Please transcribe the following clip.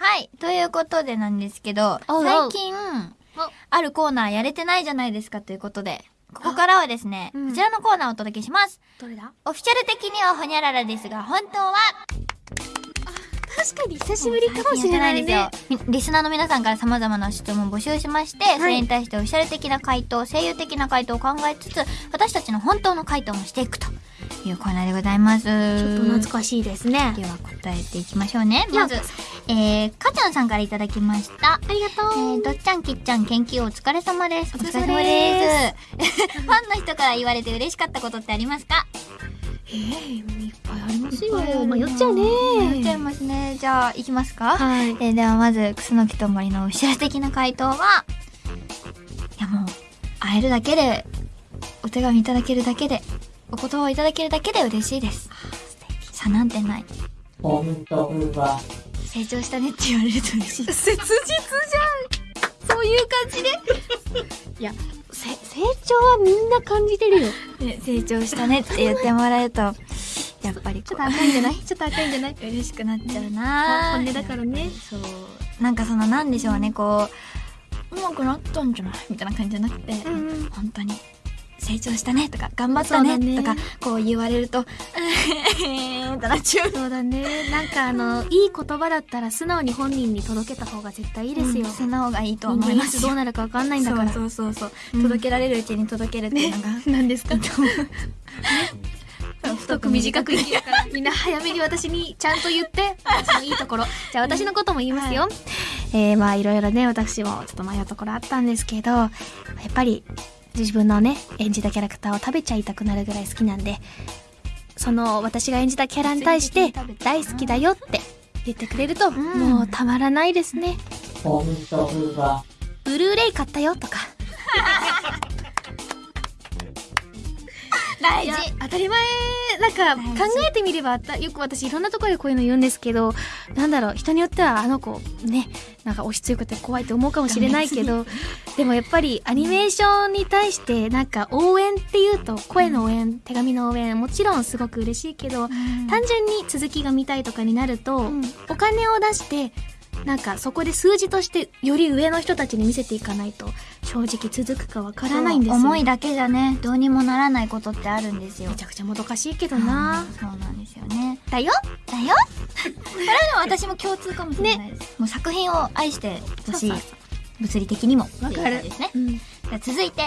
はい。ということでなんですけど、おうおう。最近、あるコーナーやれてないじゃないですかということで、ここからはですね、うん。こちらのコーナーをお届けします。どれだ？オフィシャル的にはホニャララですが、本当は、確かに久しぶりかもしれないですよ。みリスナーの皆さんから様々な質問を募集しまして、それに対してオフィシャル的な回答、声優的な回答を考えつつ、私たちの本当の回答もしていくというコーナーでございます。ちょっと懐かしいですね。では答えていきましょうね。やまず、えー、かちゃんさんからいただきました。ありがとえー、どっちゃんきっちゃん研究お疲れ様です。お疲れ様ですす。ファンの人から言われて嬉しかったことってありますか？えー、いっぱいありますよ。な迷っちゃうね。迷っちゃいますね。じゃあ、いきますか？はい。えー、ではまず、クスノキと森のオフィシャル的な回答は、いやもう、会えるだけで、お手紙いただけるだけで、お言葉をいただけるだけで嬉しいです。差なんてない。本当は成長したねって言われると嬉しい。切実じゃんそういう感じで いや、せ、成長はみんな感じてるよ。ね成長したねって言ってもらえると、やっぱりこう、赤いんじゃない？ちょっと赤いんじゃない？嬉しくなっちゃうな本音だからね。そう。なんかその、なんでしょうね、こう、うまくなったんじゃない？みたいな感じじゃなくて、うんうん本当に、成長したねとか、頑張ったねとか、こう言われると、えーってなっちゃう。そうだね。なんかあの、いい言葉だったら素直に本人に届けた方が絶対いいですよ。素直がいいと思いますよ。なるかわかんないんだから。そうそうそうそう、うん届けられるうちに届けるっていうのが、何ですか？そう太く短く生きるから、みんな早めに私にちゃんと言って、私のいいところ。じゃあ私のことも言いますよ。えー、まあいろいろね、私もちょっと迷うところあったんですけど、やっぱり自分のね、演じたキャラクターを食べちゃいたくなるぐらい好きなんで、その私が演じたキャラに対して大好きだよって言ってくれると、んもうたまらないですね。ブルーレイ買ったよとか。大事。当たり前。なんか考えてみればあったよく私いろんなところでこういうの言うんですけどなんだろう人によってはあの子ねなんか押し強くて怖いと思うかもしれないけど でもやっぱりアニメーションに対してなんか応援っていうと声の応援、手紙の応援もちろんすごく嬉しいけど、単純に続きが見たいとかになると、ん。お金を出してなんかそこで数字としてより上の人たちに見せていかないと正直続くかわからないんですよ思いだけじゃね、どうにもならないことってあるんですよめち。ゃくちゃもどかしいけどなそうなんですよね。だよだよこれは私も共通かもしれないです。もう作品を愛してほしい。物理的にも。わかるですね。うんじゃあ続いて、